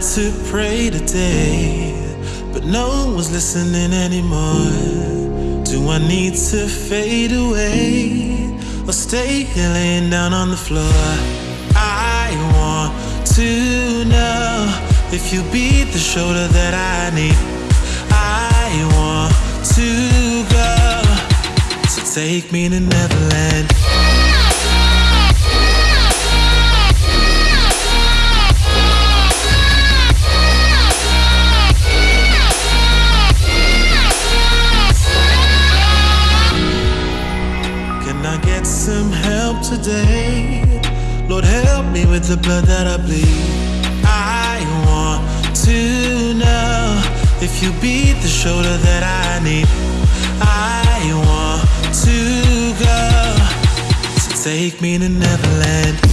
tried to pray today, but no one's listening anymore. Do I need to fade away or stay here laying down on the floor? I want to know if you be the shoulder that I need. I want to go, so take me to Neverland. Blood that I bleed. I want to know if you be the shoulder that I need. I want to go, so take me to Neverland.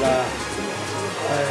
là đây.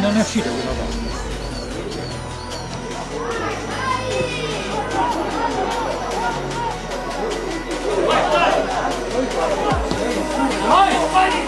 non, è uscita quella volta. Vai, vai!